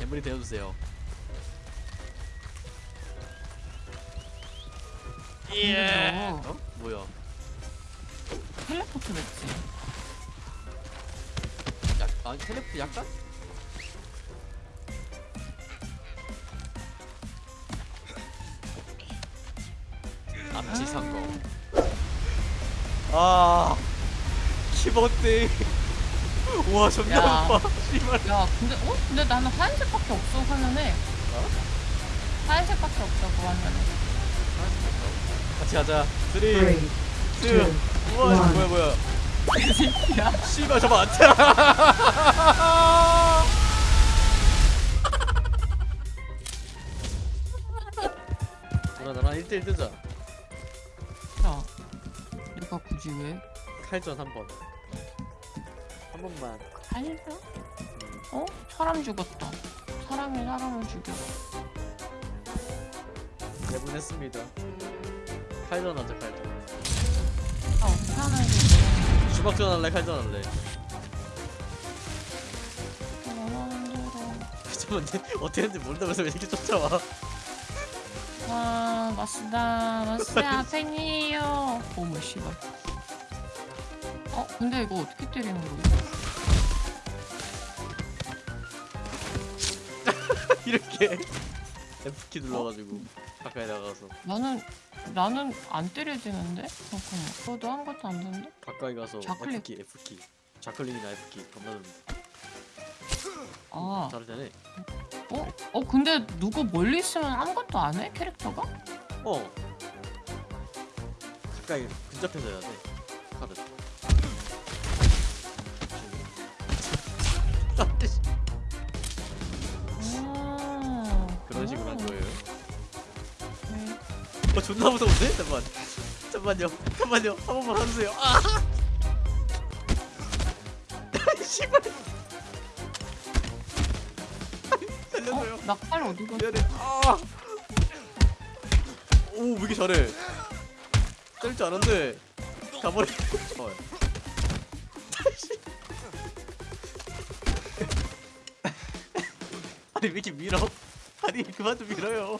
재물이 되어주세요. 예. 어? 뭐야? 텔레포트 됐지. 약, 아 텔레포트 약간? 앞치 성공. 아 키보드. 우와 존나 야. 아파. 씨발. 야, 근데 어? 근데 나는 하얀색밖에 없어 화면에. 어? 하얀색밖에 없어 그 화면에. 같이 하자. 3, 2, 1. Three, two, 우와 one. 뭐야 뭐야. 야, 씨발 저거 안 차. 누나 나랑 1대1 뜨자. 야, 내가 굳이 왜? 칼전 한 번. 한 번만. 살다? 어? 사람 죽었다. 사람이 사람을 죽여. 내보냈습니다. 칼전 하자 칼전. 아, 거지? 주먹전 할래 칼전 할래. 잠깐만 어떻게 했는지 모른다면서 왜 이렇게 쫓아와? 와, 마스다, 마스야, 팬이에요. 어머, 씨발. 어, 근데 이거 어떻게 때리는 거야? 이렇게 F키 눌러가지고 가까이 나가서 나는, 나는 안 때려지는데? 잠깐만. 그것도 아무것도 안 되는데? 가까이 가서 좌클릭. F키 F키 좌클릭이나 F키 겁나 좀 아, 다르잖아. 어? 어, 근데 누구 멀리 있으면 아무것도 안 해? 캐릭터가? 어. 가까이 근접해서 해야 돼. 칼은. 어 존나 무서운데? 잠만. 잠만요. 잠만요. 한 번만 하주세요. 아. 씨발. 살려줘요. 어? 낙팔 어디 갔어? 미안해. 아. 오, 왜 이렇게 잘해? 때릴 줄 알았는데 가버려. 어. 아니 왜 이렇게 밀어? 아니 그만 좀 밀어요.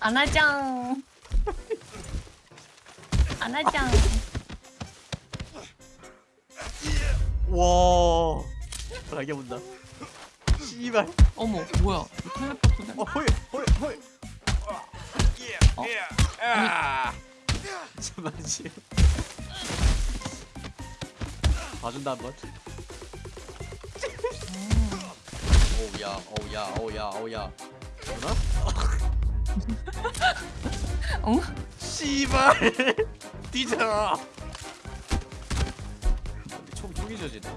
안하짱. 안하짱. 와. 라게 본다. 씨발. 어머, 뭐야? 텔레포트 돼? 어 호이 호이 호이. 어? 아. 봐준다 한번. 오야 오야 오야 오야. 누나? 어? 씨발. 뒤져. 근데 총 총이 지어지네.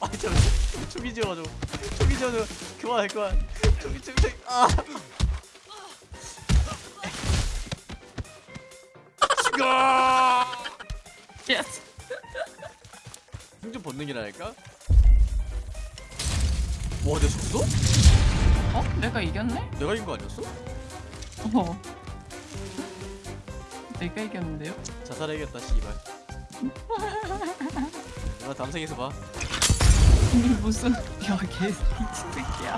아 잠깐 총이 지어가지고 총이 지어서 그만해 그만. 총이 총이 아. 죽어. 예스. 생존 본능이라니까? 와, 내가 졌어? 어? 내가 이겼네? 내가 이긴 거 아니었어? 어. 내가 이겼는데요? 자살해야겠다, 씨발. 나 다음 생에서 봐. 이게 무슨 야, 개 미친 새끼야.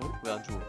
어? 왜안 죽어?